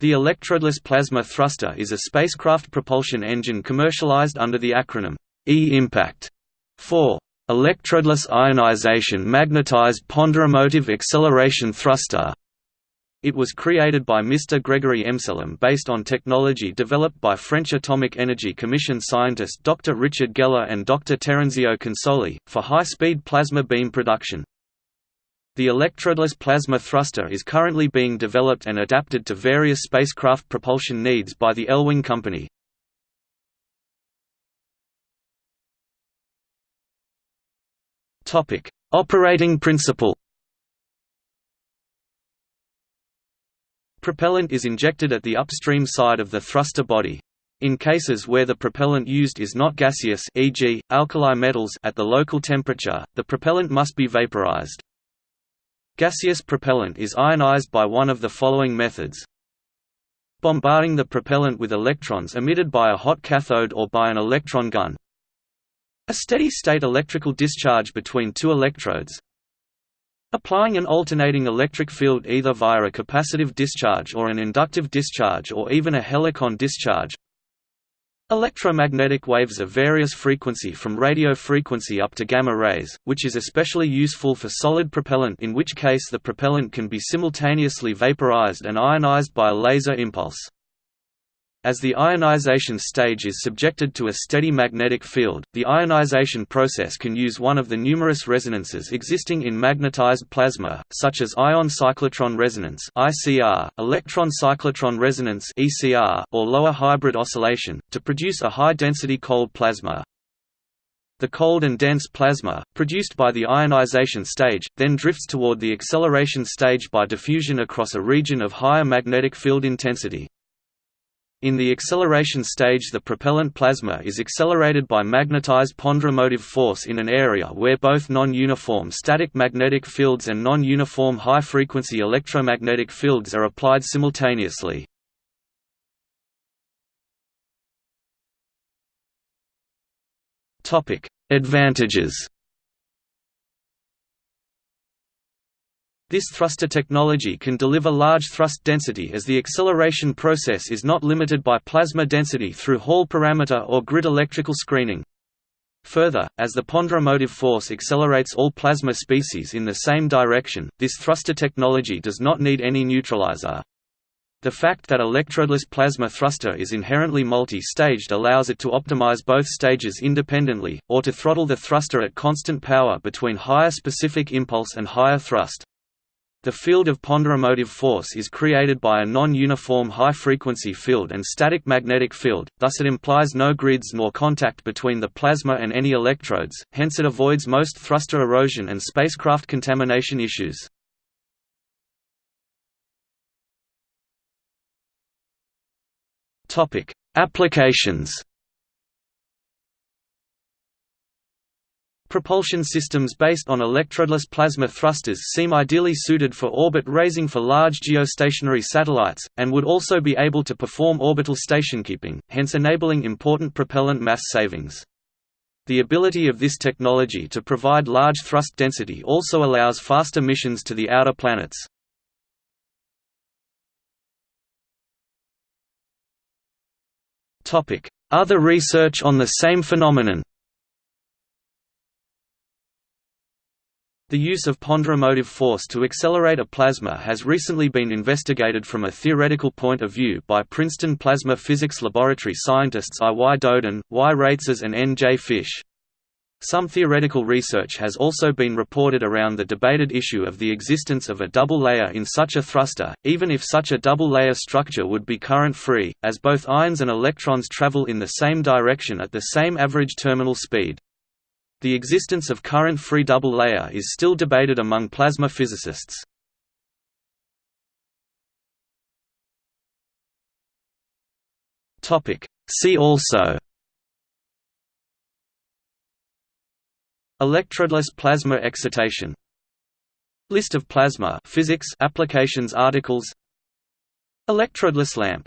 The electrodeless plasma thruster is a spacecraft propulsion engine commercialized under the acronym E-impact for electrodeless ionization magnetized ponderomotive acceleration thruster. It was created by Mr. Gregory Emsellem based on technology developed by French Atomic Energy Commission scientist Dr. Richard Geller and Dr. Terenzio Consoli, for high-speed plasma beam production. The electrodeless plasma thruster is currently being developed and adapted to various spacecraft propulsion needs by the Elwing Company. Topic: Operating principle Propellant is injected at the upstream side of the thruster body. In cases where the propellant used is not gaseous e.g., alkali metals at the local temperature, the propellant must be vaporized. Gaseous propellant is ionized by one of the following methods. Bombarding the propellant with electrons emitted by a hot cathode or by an electron gun. A steady-state electrical discharge between two electrodes. Applying an alternating electric field either via a capacitive discharge or an inductive discharge or even a helicon discharge. Electromagnetic waves of various frequency from radio frequency up to gamma rays, which is especially useful for solid propellant in which case the propellant can be simultaneously vaporized and ionized by a laser impulse. As the ionization stage is subjected to a steady magnetic field, the ionization process can use one of the numerous resonances existing in magnetized plasma, such as ion cyclotron resonance (ICR), electron cyclotron resonance (ECR), or lower hybrid oscillation, to produce a high-density cold plasma. The cold and dense plasma, produced by the ionization stage, then drifts toward the acceleration stage by diffusion across a region of higher magnetic field intensity. In the acceleration stage the propellant plasma is accelerated by magnetized ponderomotive force in an area where both non-uniform static magnetic fields and non-uniform high-frequency electromagnetic fields are applied simultaneously. Advantages This thruster technology can deliver large thrust density as the acceleration process is not limited by plasma density through Hall parameter or grid electrical screening. Further, as the ponderomotive force accelerates all plasma species in the same direction, this thruster technology does not need any neutralizer. The fact that electrodeless plasma thruster is inherently multi-staged allows it to optimize both stages independently, or to throttle the thruster at constant power between higher specific impulse and higher thrust. The field of ponderomotive force is created by a non-uniform high-frequency field and static magnetic field, thus it implies no grids nor contact between the plasma and any electrodes, hence it avoids most thruster erosion and spacecraft contamination issues. Applications Propulsion systems based on electrodeless plasma thrusters seem ideally suited for orbit raising for large geostationary satellites, and would also be able to perform orbital stationkeeping, hence enabling important propellant mass savings. The ability of this technology to provide large thrust density also allows faster missions to the outer planets. Other research on the same phenomenon The use of ponderomotive force to accelerate a plasma has recently been investigated from a theoretical point of view by Princeton Plasma Physics Laboratory scientists I. Y. Dodin, Y. Raitses and N. J. Fisch. Some theoretical research has also been reported around the debated issue of the existence of a double layer in such a thruster, even if such a double layer structure would be current-free, as both ions and electrons travel in the same direction at the same average terminal speed. The existence of current-free double layer is still debated among plasma physicists. See also Electrodeless plasma excitation List of plasma physics applications articles Electrodeless lamp